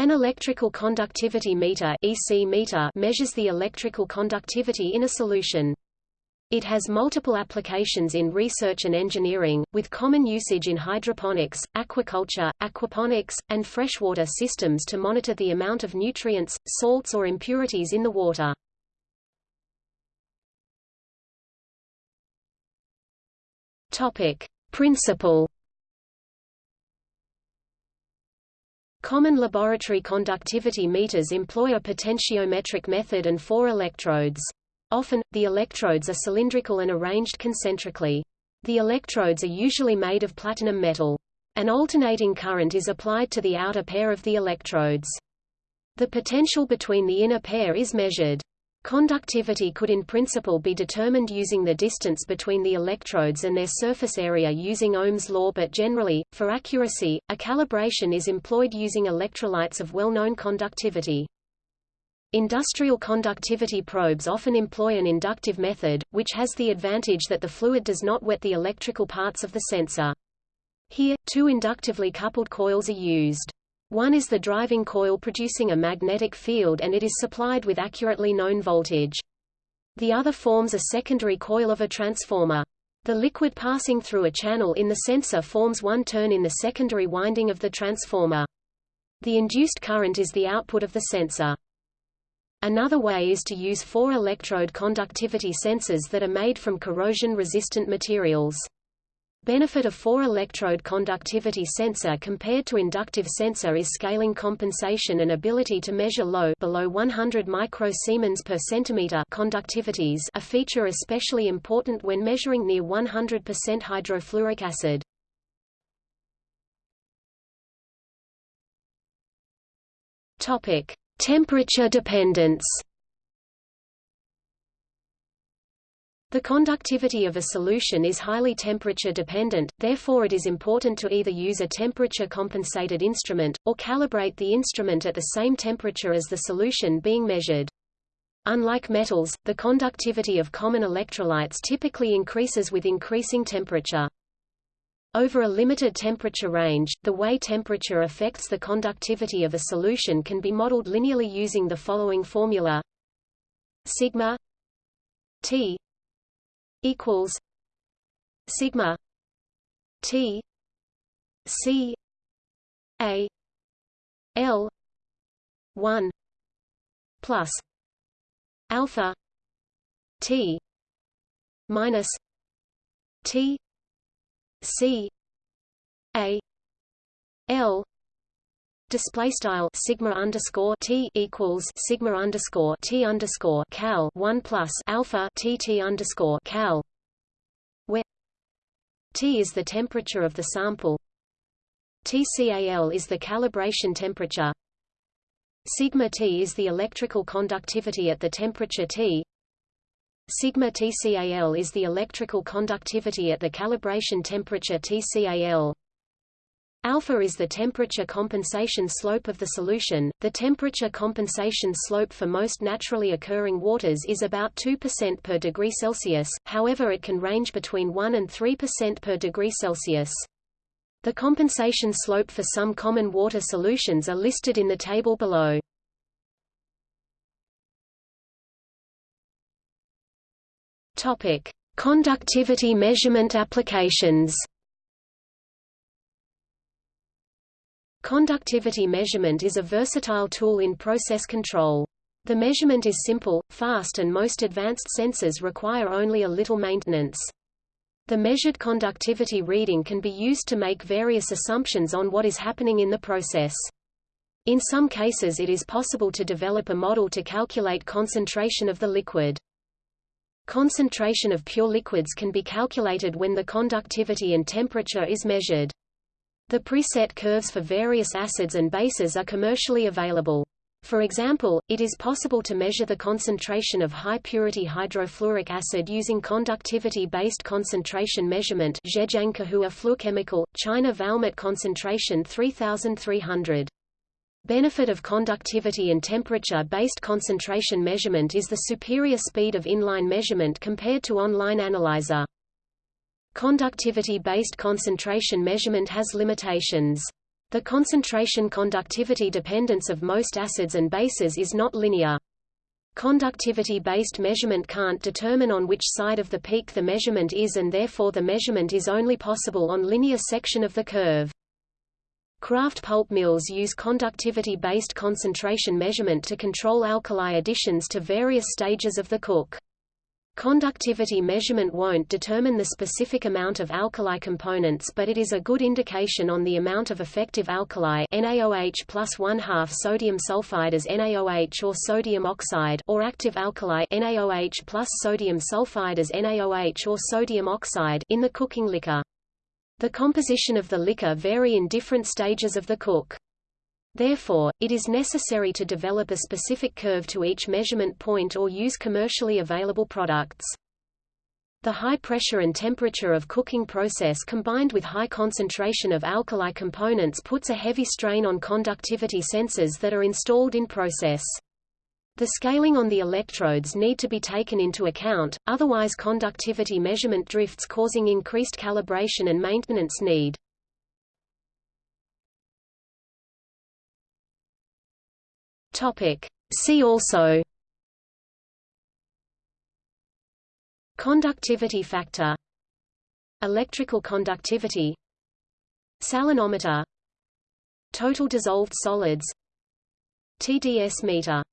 An electrical conductivity meter, EC meter measures the electrical conductivity in a solution. It has multiple applications in research and engineering, with common usage in hydroponics, aquaculture, aquaponics, and freshwater systems to monitor the amount of nutrients, salts or impurities in the water. Topic: Principle Common laboratory conductivity meters employ a potentiometric method and four electrodes. Often, the electrodes are cylindrical and arranged concentrically. The electrodes are usually made of platinum metal. An alternating current is applied to the outer pair of the electrodes. The potential between the inner pair is measured. Conductivity could in principle be determined using the distance between the electrodes and their surface area using Ohm's law but generally, for accuracy, a calibration is employed using electrolytes of well-known conductivity. Industrial conductivity probes often employ an inductive method, which has the advantage that the fluid does not wet the electrical parts of the sensor. Here, two inductively coupled coils are used. One is the driving coil producing a magnetic field and it is supplied with accurately known voltage. The other forms a secondary coil of a transformer. The liquid passing through a channel in the sensor forms one turn in the secondary winding of the transformer. The induced current is the output of the sensor. Another way is to use four electrode conductivity sensors that are made from corrosion-resistant materials. Benefit of four-electrode conductivity sensor compared to inductive sensor is scaling compensation and ability to measure low below 100 microsiemens per centimeter conductivities a feature especially important when measuring near 100% hydrofluoric acid. Temperature dependence The conductivity of a solution is highly temperature dependent, therefore it is important to either use a temperature-compensated instrument, or calibrate the instrument at the same temperature as the solution being measured. Unlike metals, the conductivity of common electrolytes typically increases with increasing temperature. Over a limited temperature range, the way temperature affects the conductivity of a solution can be modeled linearly using the following formula sigma T equals sigma T C A L one plus alpha T minus T C A L display style sigma underscore t equals sigma underscore t underscore cal one plus alpha t t underscore cal, where t is the temperature of the sample, TCAL is the calibration temperature, sigma t is the electrical conductivity at the temperature T. Sigma TCAL is the electrical conductivity at the calibration temperature TCAL. Alpha is the temperature compensation slope of the solution. The temperature compensation slope for most naturally occurring waters is about 2% per degree Celsius, however it can range between 1 and 3% per degree Celsius. The compensation slope for some common water solutions are listed in the table below. Topic: Conductivity measurement applications. Conductivity measurement is a versatile tool in process control. The measurement is simple, fast and most advanced sensors require only a little maintenance. The measured conductivity reading can be used to make various assumptions on what is happening in the process. In some cases it is possible to develop a model to calculate concentration of the liquid. Concentration of pure liquids can be calculated when the conductivity and temperature is measured. The preset curves for various acids and bases are commercially available. For example, it is possible to measure the concentration of high-purity hydrofluoric acid using conductivity-based concentration measurement Zhejiangkehua fluorochemical, China Valmet concentration 3300. Benefit of conductivity and temperature-based concentration measurement is the superior speed of inline measurement compared to online analyzer. Conductivity-based concentration measurement has limitations. The concentration conductivity dependence of most acids and bases is not linear. Conductivity-based measurement can't determine on which side of the peak the measurement is and therefore the measurement is only possible on linear section of the curve. Kraft pulp mills use conductivity-based concentration measurement to control alkali additions to various stages of the cook. Conductivity measurement won't determine the specific amount of alkali components but it is a good indication on the amount of effective alkali NaOH plus 1 half sodium sulfide as NaOH or sodium oxide or active alkali NaOH plus sodium sulfide as NaOH or sodium oxide in the cooking liquor. The composition of the liquor vary in different stages of the cook. Therefore, it is necessary to develop a specific curve to each measurement point or use commercially available products. The high pressure and temperature of cooking process combined with high concentration of alkali components puts a heavy strain on conductivity sensors that are installed in process. The scaling on the electrodes need to be taken into account, otherwise conductivity measurement drifts causing increased calibration and maintenance need. Topic. See also Conductivity factor Electrical conductivity Salinometer Total dissolved solids TDS meter